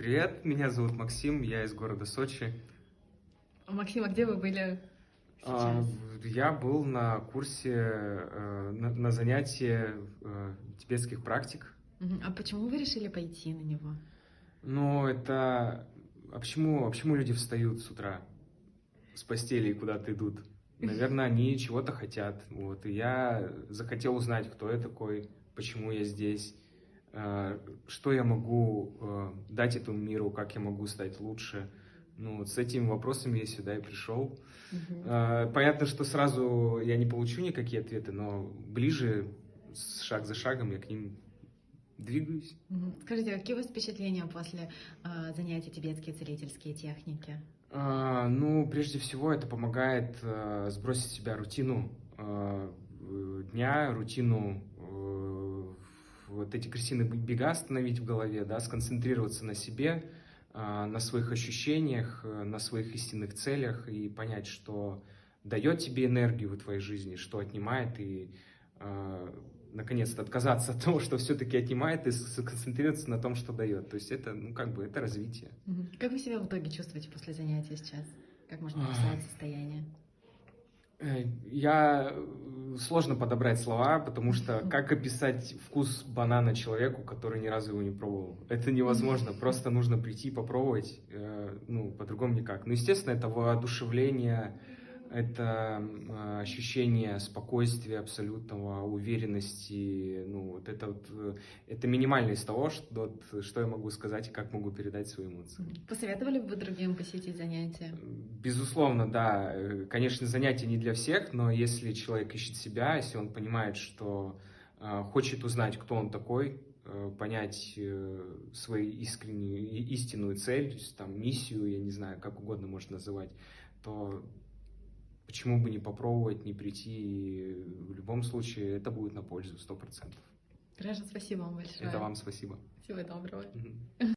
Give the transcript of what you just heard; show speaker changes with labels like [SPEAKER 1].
[SPEAKER 1] привет, меня зовут Максим, я из города Сочи.
[SPEAKER 2] Максим, а где вы были
[SPEAKER 1] А,
[SPEAKER 2] сейчас?
[SPEAKER 1] Я был на курсе, э, на, на занятии э, тибетских практик.
[SPEAKER 2] А почему вы решили пойти на него?
[SPEAKER 1] Но это... А почему, а почему люди встают с утра с постели и куда-то идут? Наверное, они чего-то хотят. Вот. И я захотел узнать, кто я такой, почему я здесь, что я могу э, дать этому миру, как я могу стать лучше. Ну, вот с этими вопросами я сюда и пришел. Э, Понятно, что сразу я не получу никакие ответы, но ближе, шаг за шагом, я к ним двигаюсь.
[SPEAKER 2] Скажите, а какие у вас впечатления после а, занятий тибетские целительские техники?
[SPEAKER 1] А, Ну, прежде всего, это помогает э, сбросить с себя рутину э, э, дня, рутину э, вот эти крысиные бега остановить в голове, да, сконцентрироваться на себе, а, на своих ощущениях, э, на своих истинных целях и понять, что дает тебе энергию в твоей жизни, что отнимает, и э, наконец-то отказаться от того, что все-таки отнимает, и сконцентрироваться на том, что дает. То есть это, ну, как бы, это развитие.
[SPEAKER 2] Как вы себя в итоге чувствуете после занятия сейчас? Как можно
[SPEAKER 1] Ах.
[SPEAKER 2] описать состояние?
[SPEAKER 1] Э, Я сложно подобрать слова, потому что как описать вкус банана человеку, который ни разу его не пробовал? Это невозможно. Просто нужно прийти и попробовать. э, Ну, по-другому никак. Ну, естественно, это воодушевление, это ощущение спокойствия абсолютного, уверенности. Ну, вот это вот, э, это минимально из того, что, что я могу сказать и как могу передать свои эмоции.
[SPEAKER 2] Посоветовали бы вы другим посетить занятия?
[SPEAKER 1] Безусловно, да. Э, Конечно, занятие не для всех, но если человек ищет себя, если он понимает, что э, хочет узнать, кто он такой, понять свою искреннюю, истинную цель, там миссию, я не знаю, как угодно можно называть, то почему бы не попробовать, не прийти, в любом случае это будет на пользу, сто процентов.
[SPEAKER 2] Граждан, спасибо вам большое.
[SPEAKER 1] Это вам спасибо.
[SPEAKER 2] Всего доброго.
[SPEAKER 1] Мгм.